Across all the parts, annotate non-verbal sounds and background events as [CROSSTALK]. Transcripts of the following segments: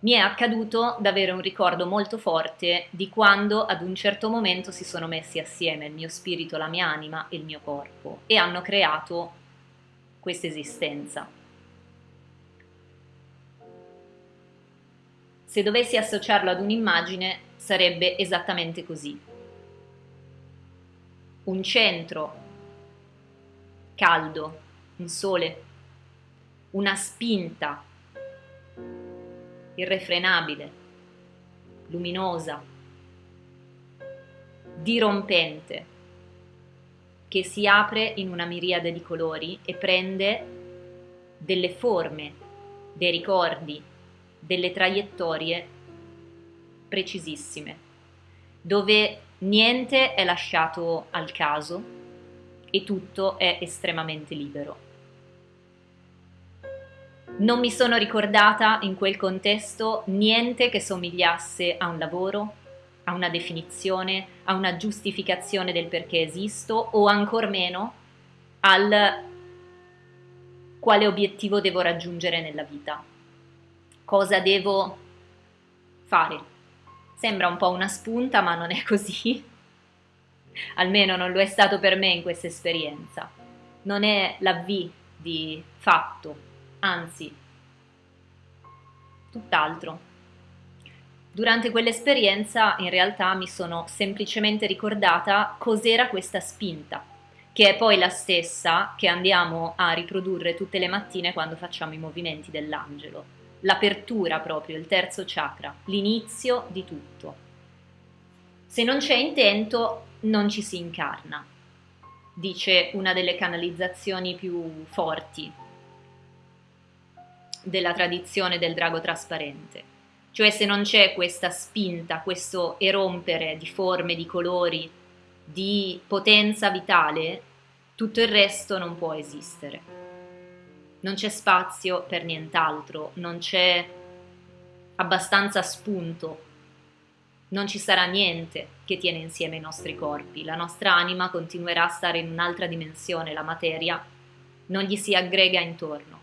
mi è accaduto di avere un ricordo molto forte di quando ad un certo momento si sono messi assieme il mio spirito, la mia anima e il mio corpo e hanno creato questa esistenza. Se dovessi associarlo ad un'immagine sarebbe esattamente così. Un centro caldo, un sole, una spinta irrefrenabile, luminosa, dirompente, che si apre in una miriade di colori e prende delle forme, dei ricordi, delle traiettorie precisissime, dove niente è lasciato al caso e tutto è estremamente libero. Non mi sono ricordata in quel contesto niente che somigliasse a un lavoro, a una definizione, a una giustificazione del perché esisto o ancor meno al quale obiettivo devo raggiungere nella vita. Cosa devo fare? Sembra un po' una spunta, ma non è così. [LAUGHS] Almeno non lo è stato per me in questa esperienza. Non è la di fatto, anzi, tutt'altro. Durante quell'esperienza in realtà mi sono semplicemente ricordata cos'era questa spinta, che è poi la stessa che andiamo a riprodurre tutte le mattine quando facciamo i movimenti dell'angelo. L'apertura proprio, il terzo chakra, l'inizio di tutto. Se non c'è intento non ci si incarna, dice una delle canalizzazioni più forti della tradizione del drago trasparente. Cioè se non c'è questa spinta, questo erompere di forme, di colori, di potenza vitale, tutto il resto non può esistere. Non c'è spazio per nient'altro, non c'è abbastanza spunto, non ci sarà niente che tiene insieme i nostri corpi, la nostra anima continuerà a stare in un'altra dimensione, la materia non gli si aggrega intorno.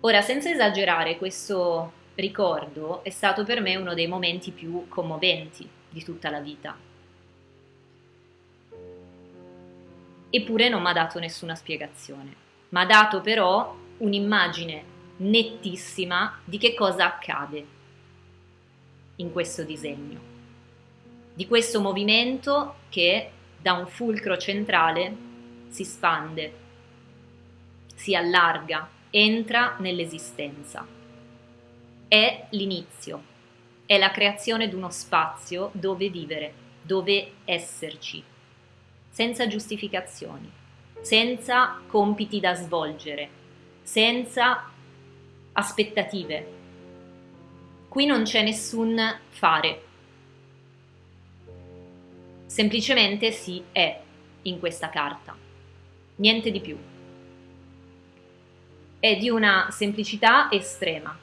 Ora, senza esagerare, questo ricordo è stato per me uno dei momenti più commoventi di tutta la vita. Eppure non mi ha dato nessuna spiegazione, mi ha dato però un'immagine nettissima di che cosa accade in questo disegno, di questo movimento che da un fulcro centrale si spande, si allarga, entra nell'esistenza. È l'inizio, è la creazione di uno spazio dove vivere, dove esserci, senza giustificazioni, senza compiti da svolgere, senza aspettative. Qui non c'è nessun fare, semplicemente si è in questa carta, niente di più è di una semplicità estrema.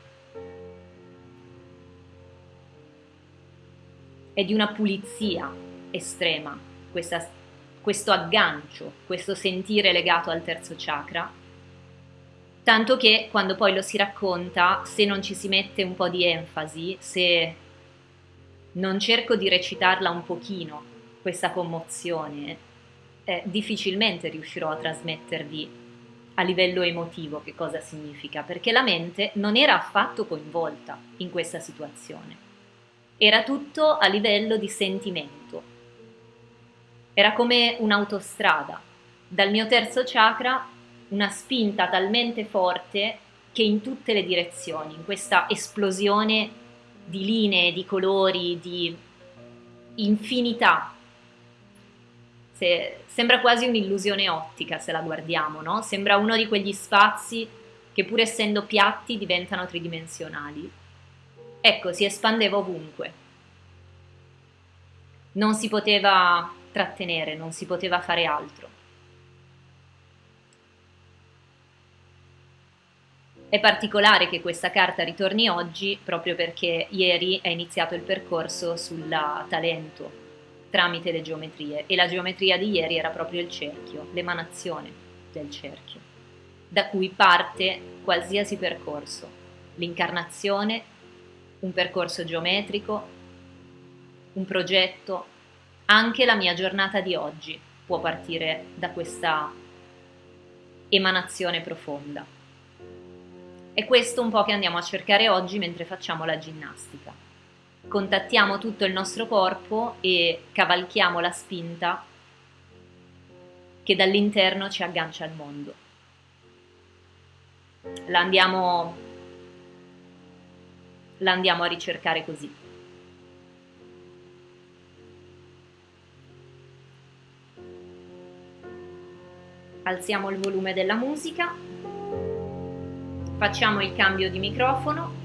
È di una pulizia estrema, questa, questo aggancio, questo sentire legato al terzo chakra, tanto che quando poi lo si racconta, se non ci si mette un po' di enfasi, se non cerco di recitarla un pochino, questa commozione, eh, difficilmente riuscirò a trasmettervi a livello emotivo che cosa significa, perché la mente non era affatto coinvolta in questa situazione, era tutto a livello di sentimento, era come un'autostrada, dal mio terzo chakra una spinta talmente forte che in tutte le direzioni, in questa esplosione di linee, di colori, di infinità se, sembra quasi un'illusione ottica se la guardiamo, no? Sembra uno di quegli spazi che pur essendo piatti diventano tridimensionali. Ecco, si espandeva ovunque. Non si poteva trattenere, non si poteva fare altro. È particolare che questa carta ritorni oggi proprio perché ieri è iniziato il percorso sul talento, tramite le geometrie e la geometria di ieri era proprio il cerchio, l'emanazione del cerchio, da cui parte qualsiasi percorso. l'incarnazione, un percorso geometrico, un progetto, anche la mia giornata di oggi può partire da questa emanazione profonda. È questo un po' che andiamo a cercare oggi mentre facciamo la ginnastica. Contattiamo tutto il nostro corpo e cavalchiamo la spinta che dall'interno ci aggancia al mondo. La andiamo, la andiamo a ricercare così. alziamo il volume della musica, facciamo il cambio di microfono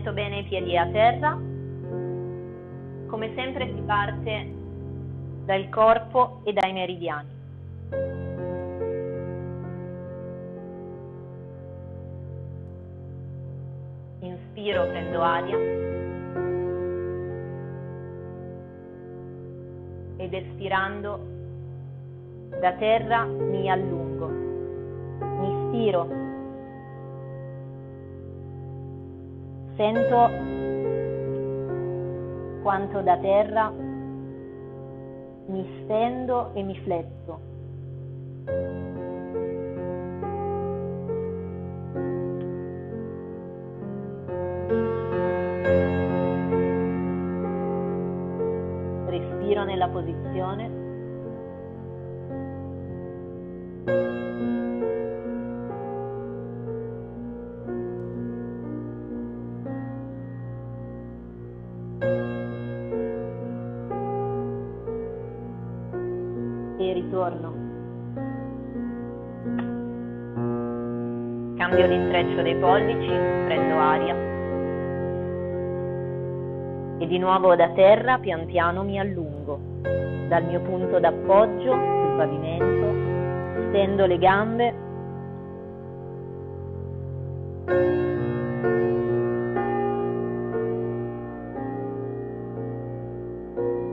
Sento bene i piedi a terra. Come sempre si parte dal corpo e dai meridiani. Inspiro, prendo aria. Ed espirando da terra mi allungo. Mi stiro Sento quanto da terra mi stendo e mi fletto. Respiro nella posizione Cambio l'intreccio dei pollici, prendo aria. E di nuovo da terra pian piano mi allungo. Dal mio punto d'appoggio sul pavimento, stendo le gambe.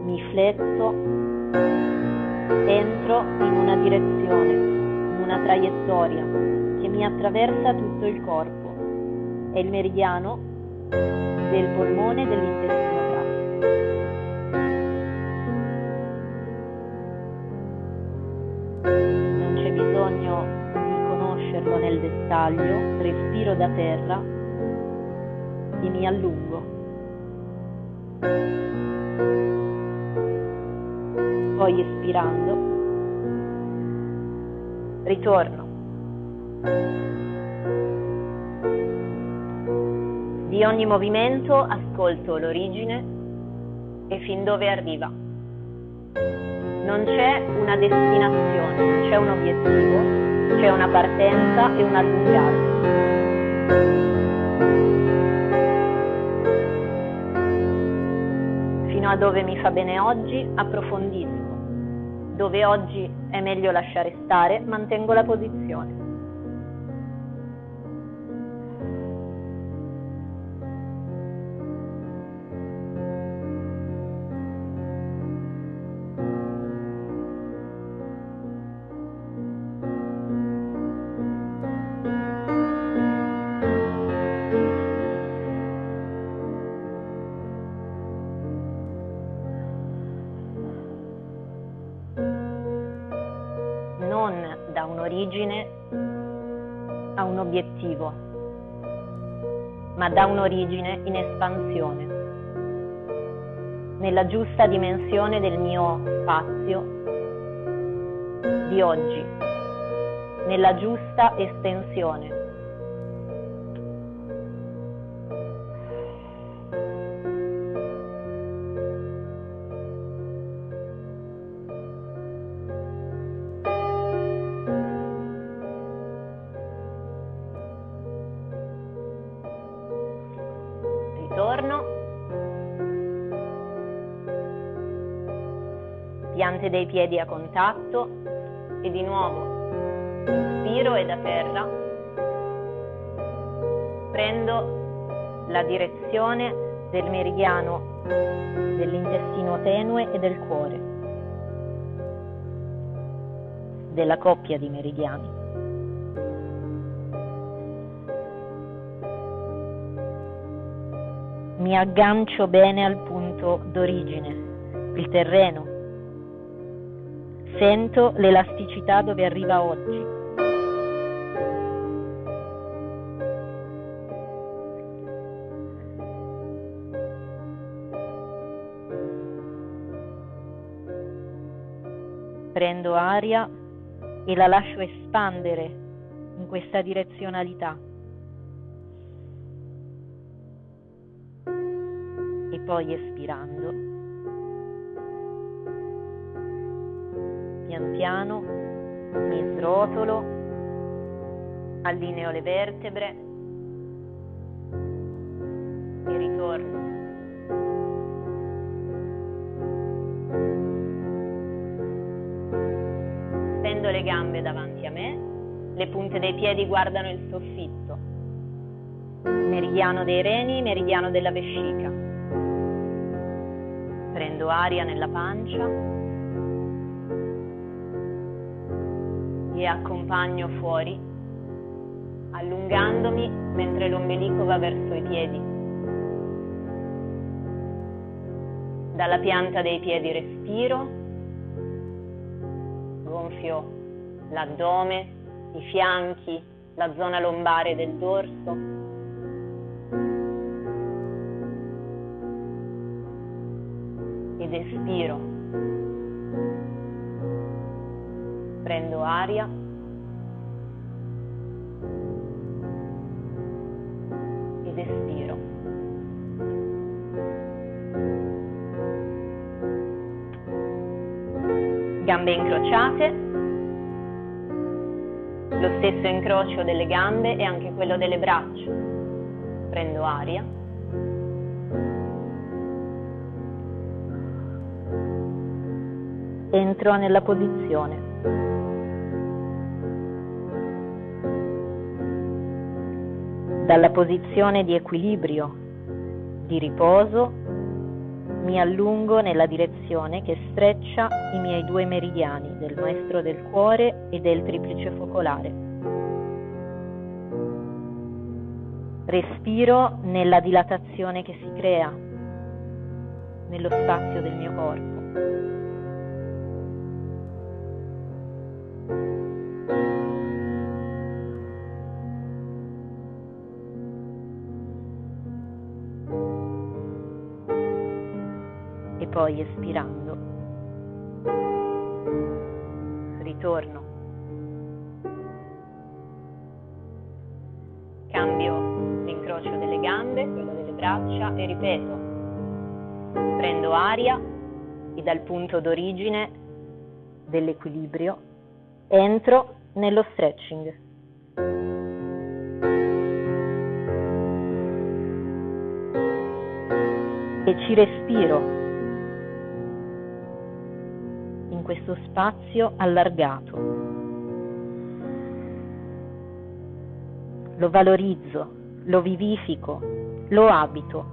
Mi fletto entro in una direzione, in una traiettoria mi attraversa tutto il corpo. È il meridiano del polmone dell'intestino grasso. Non c'è bisogno di conoscerlo nel dettaglio, respiro da terra e mi allungo. poi espirando, ritorno. Di ogni movimento ascolto l'origine e fin dove arriva. Non c'è una destinazione, c'è un obiettivo, c'è una partenza e un allungarsi. Fino a dove mi fa bene oggi approfondisco dove oggi è meglio lasciare stare, mantengo la posizione. Ma da un'origine in espansione, nella giusta dimensione del mio spazio di oggi, nella giusta estensione. Piante dei piedi a contatto e di nuovo inspiro e da terra prendo la direzione del meridiano dell'intestino tenue e del cuore, della coppia di meridiani. Mi aggancio bene al punto d'origine, il terreno. Sento l'elasticità dove arriva oggi. prendo aria e la lascio espandere in questa direzionalità. E poi espirando, pian piano mi srotolo, allineo le vertebre e ritorno Stendo le gambe davanti a me, le punte dei piedi guardano il soffitto. Meridiano dei reni, meridiano della vescica. Prendo aria nella pancia e accompagno fuori, allungandomi mentre l'ombelico va verso i piedi. Dalla pianta dei piedi respiro gonfio l'addome, i fianchi, la zona lombare del dorso. Ed espiro. Prendo aria. Gambe incrociate, lo stesso incrocio delle gambe e anche quello delle braccia. Prendo aria. Entro nella posizione. Dalla posizione di equilibrio, di riposo, mi allungo nella direzione che streccia i miei due meridiani del maestro del cuore e del triplice focolare. Respiro nella dilatazione che si crea nello spazio del mio corpo. Poi espirando ritorno. Cambio l'incrocio delle gambe, quello delle braccia e ripeto. Prendo aria e dal punto d'origine dell'equilibrio entro nello stretching. E ci respiro questo spazio allargato. Lo valorizzo, lo vivifico, lo abito,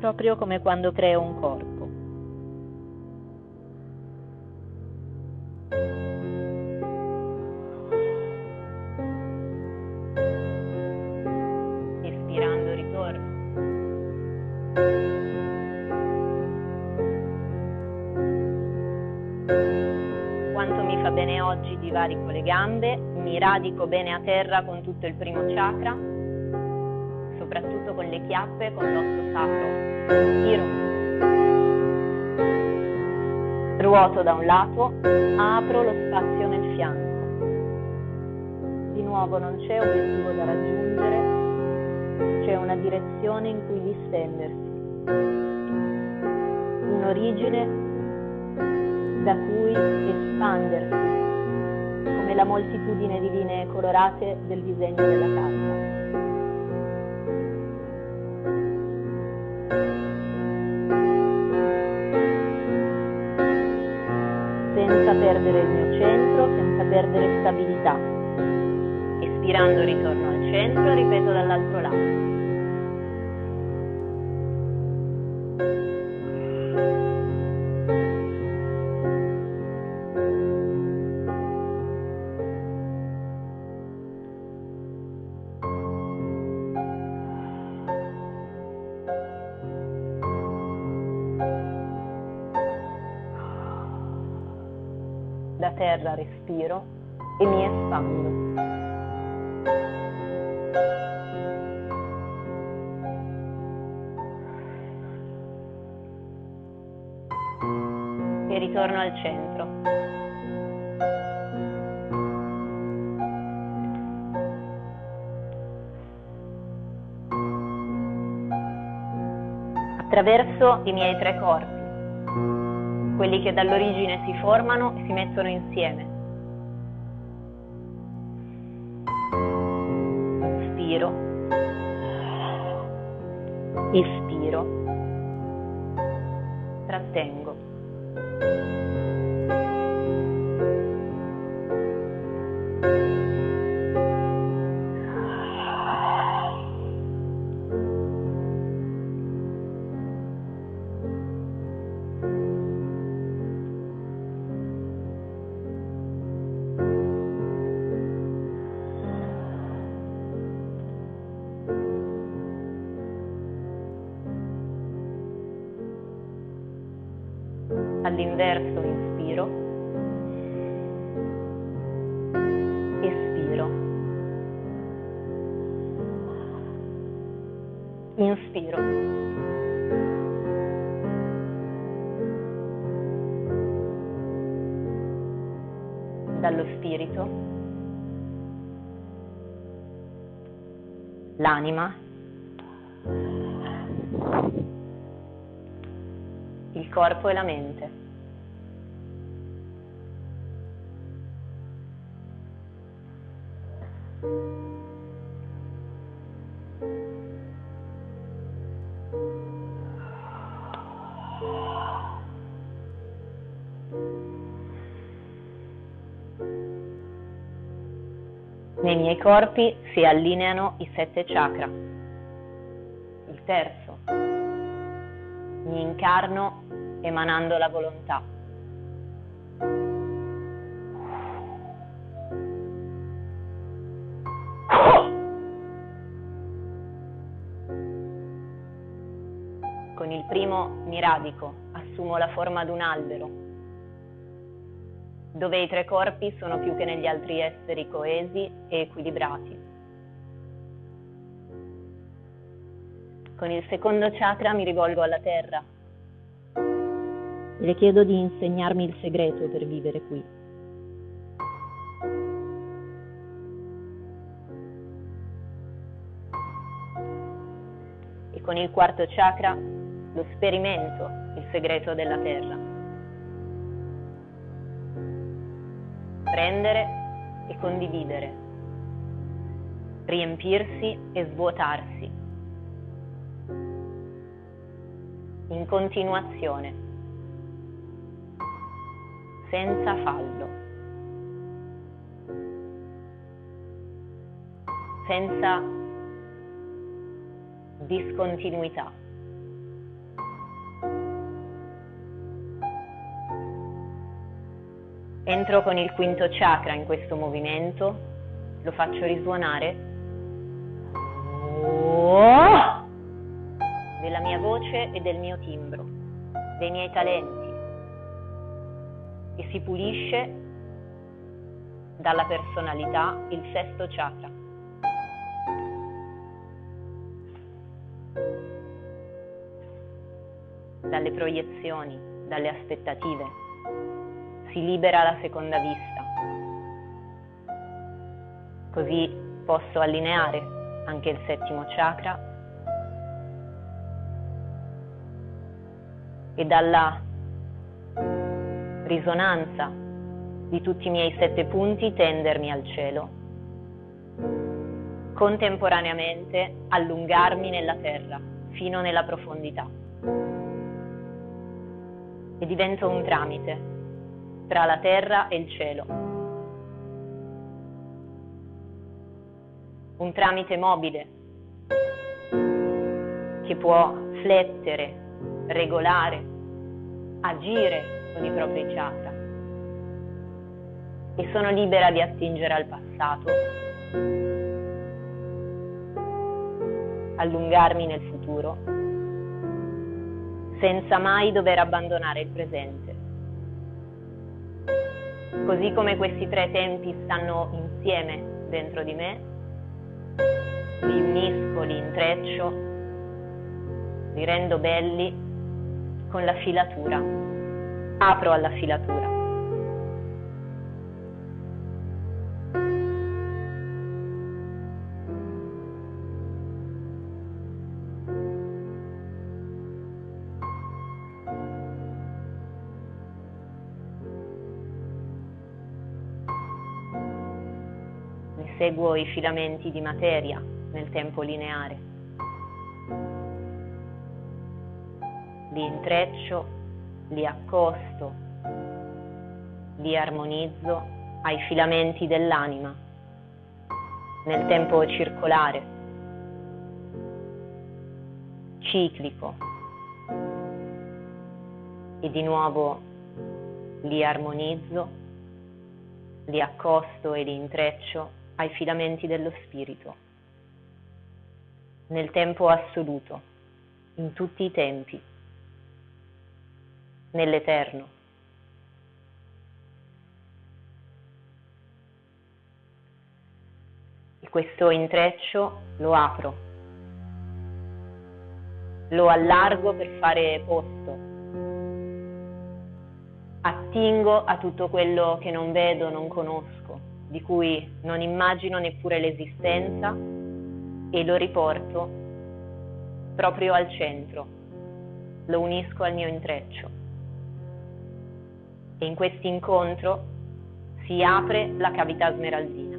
proprio come quando creo un corpo. Mi radico bene a terra con tutto il primo chakra, soprattutto con le chiappe, con l'osso sacro. Tiro. Ruoto da un lato, apro lo spazio nel fianco. Di nuovo non c'è obiettivo da raggiungere, c'è una direzione in cui distendersi, un'origine da cui espandersi come la moltitudine di linee colorate del disegno della carta. perdere il mio centro, senza perdere stabilità. Espirando ritorno al centro ripeto dall'altro lato. Ritorno al centro. Attraverso i miei tre corpi quelli che dall'origine si formano e si mettono insieme. Inspiro, espiro, trattengo. All'inverso inspiro, espiro, inspiro. Dallo spirito, l'anima il corpo e la mente. Nei miei corpi si allineano i sette chakra. Il terzo. Mi incarno emanando la volontà. Con il primo mi radico, assumo la forma di un albero, dove i tre corpi sono più che negli altri esseri coesi e equilibrati. Con il secondo chakra mi rivolgo alla terra, le chiedo di insegnarmi il segreto per vivere qui. E con il quarto chakra lo sperimento, il segreto della terra. Prendere e condividere, riempirsi e svuotarsi, in continuazione senza fallo, senza discontinuità. Entro con il quinto chakra in questo movimento, lo faccio risuonare. Della mia voce e del mio timbro, dei miei talenti. E si pulisce dalla personalità il sesto chakra. Dalle proiezioni, dalle aspettative, si libera la seconda vista. Così posso allineare anche il settimo chakra e dalla risonanza di tutti i miei sette punti tendermi al cielo. Contemporaneamente allungarmi nella terra fino nella profondità. E divento un tramite tra la terra e il cielo. Un tramite mobile che può flettere, regolare, agire con i propri chakra e sono libera di attingere al passato, allungarmi nel futuro, senza mai dover abbandonare il presente. Così come questi tre tempi stanno insieme dentro di me, li unisco, li intreccio, li rendo belli con la filatura. Apro alla filatura. Seguo i filamenti di materia nel tempo lineare. Li intreccio, li accosto, li armonizzo ai filamenti dell'anima nel tempo circolare, ciclico e di nuovo li armonizzo, li accosto e li intreccio ai filamenti dello spirito, nel tempo assoluto, in tutti i tempi, nell'eterno. E questo intreccio lo apro, lo allargo per fare posto, attingo a tutto quello che non vedo, non conosco di cui non immagino neppure l'esistenza e lo riporto proprio al centro, lo unisco al mio intreccio. E in questo incontro si apre la cavità smeraldina.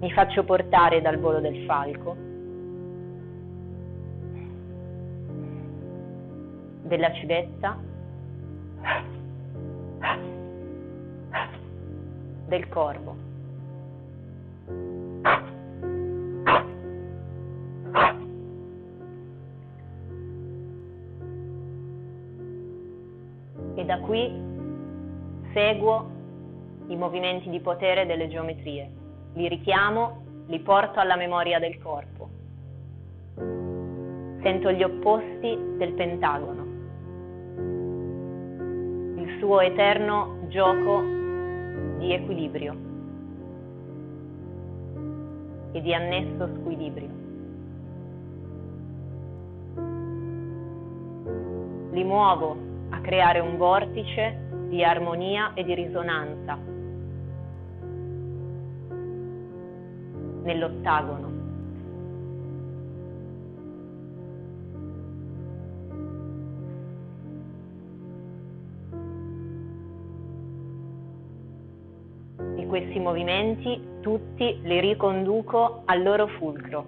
Mi faccio portare dal volo del falco, della civetta del corvo. E da qui seguo i movimenti di potere delle geometrie, li richiamo, li porto alla memoria del corpo. Sento gli opposti del pentagono, il suo eterno gioco di equilibrio e di annesso squilibrio. Li muovo a creare un vortice di armonia e di risonanza nell'ottagono. Questi movimenti tutti li riconduco al loro fulcro,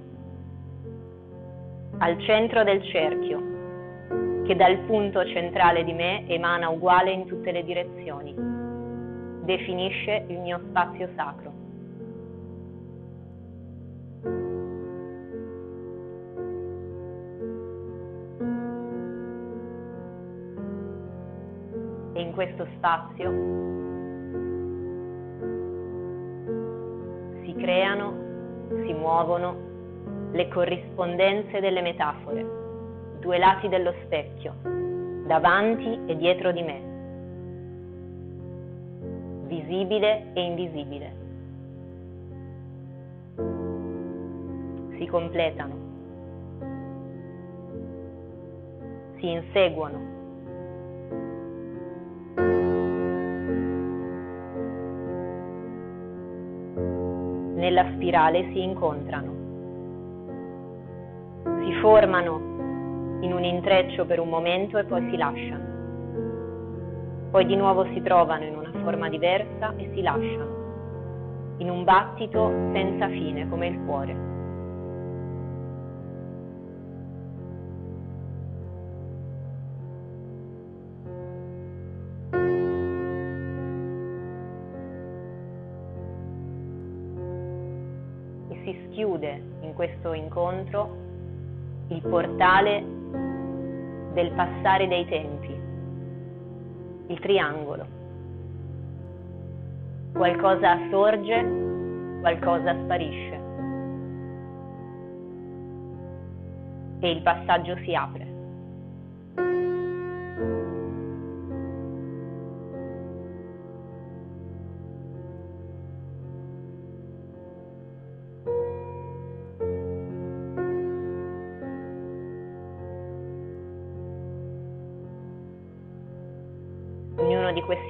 al centro del cerchio, che dal punto centrale di me emana uguale in tutte le direzioni, definisce il mio spazio sacro. E in questo spazio creano, si muovono le corrispondenze delle metafore, due lati dello specchio, davanti e dietro di me, visibile e invisibile. Si completano, si inseguono spirale si incontrano. Si formano in un intreccio per un momento e poi si lasciano. Poi di nuovo si trovano in una forma diversa e si lasciano, in un battito senza fine come il cuore. Questo incontro il portale del passare dei tempi, il triangolo. Qualcosa sorge, qualcosa sparisce e il passaggio si apre.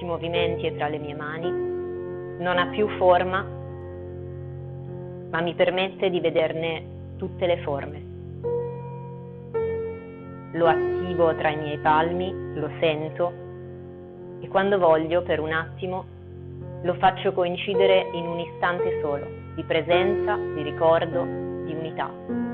Movimenti è tra le mie mani, non ha più forma, ma mi permette di vederne tutte le forme. Lo attivo tra i miei palmi, lo sento e quando voglio, per un attimo, lo faccio coincidere in un istante solo, di presenza, di ricordo, di unità.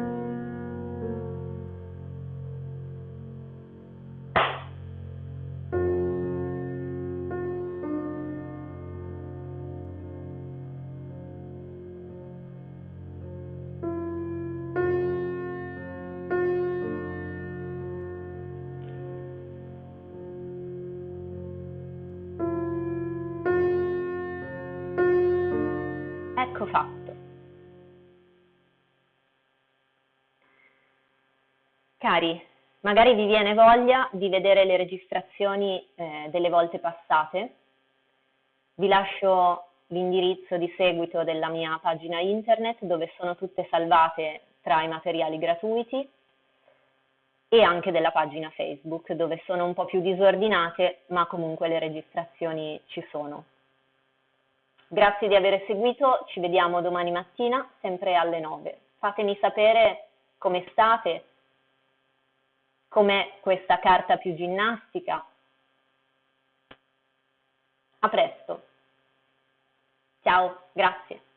Magari vi viene voglia di vedere le registrazioni eh, delle volte passate. Vi lascio l'indirizzo di seguito della mia pagina internet dove sono tutte salvate tra i materiali gratuiti e anche della pagina Facebook dove sono un po' più disordinate ma comunque le registrazioni ci sono. Grazie di aver seguito, ci vediamo domani mattina, sempre alle 9. Fatemi sapere come state, com'è questa carta più ginnastica. A presto. Ciao, grazie.